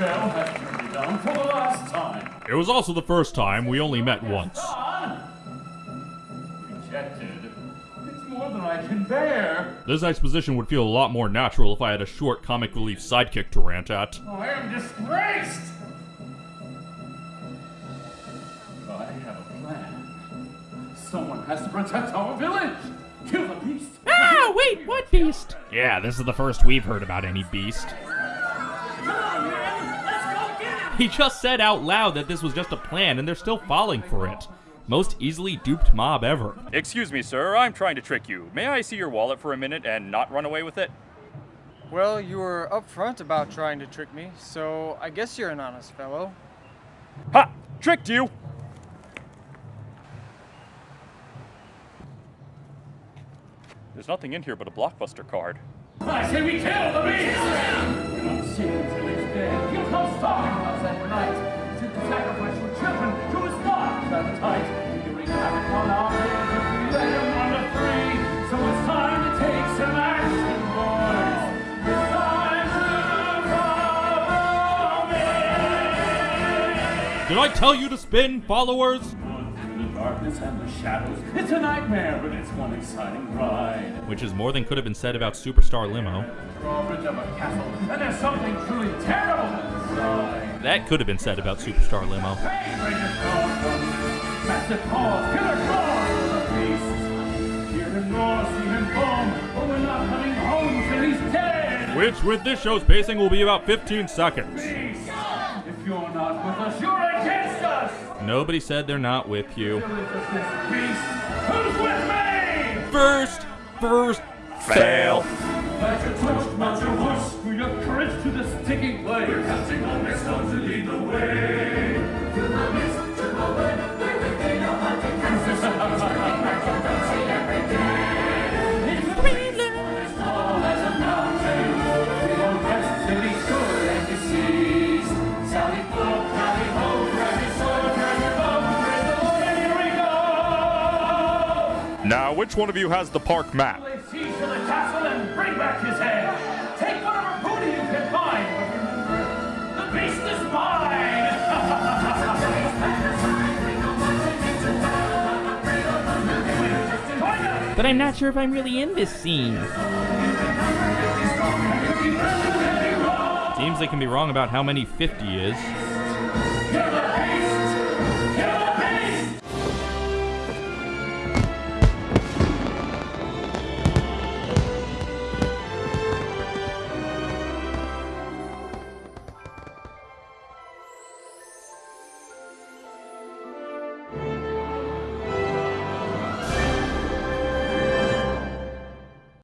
Belle has turned me down for the last time. It was also the first time we only met once. Rejected. It's more than I can bear. This exposition would feel a lot more natural if I had a short comic relief sidekick to rant at. I am disgraced! I have a plan. Someone has to protect our village! Kill the beast! Ah, wait, what beast? Yeah, this is the first we've heard about any beast. Come on, man! Let's go get him! He just said out loud that this was just a plan and they're still falling for it. Most easily duped mob ever. Excuse me, sir. I'm trying to trick you. May I see your wallet for a minute and not run away with it? Well, you were upfront about trying to trick me, so I guess you're an honest fellow. Ha! Tricked you! There's nothing in here but a blockbuster card. I say we kill the beast! Did I tell you to spin, followers? The darkness and the shadows. It's a nightmare, but it's one exciting ride. Which is more than could have been said about Superstar Limo. Drawbridge of a castle, and there's something truly terrible inside. That could have been said about Superstar Limo. Hey, massive killer claws the beast. Hear him roar, see him foam, but we're not coming home till he's dead. Which, with this show's pacing, will be about 15 seconds. You're not with us, you're against us. Nobody said they're not with you. Village of this beast, who's with me? First, first, Fail! Mount your torch, mount your horse, for your courage to this sticking place. We're counting on this stone to lead the way. Now, which one of you has the park map? Lay the castle and bring back his head. Take whatever booty you can find, but the beast is mine! But I'm not sure if I'm really in this scene. Seems they can be wrong about how many 50 is. Kill the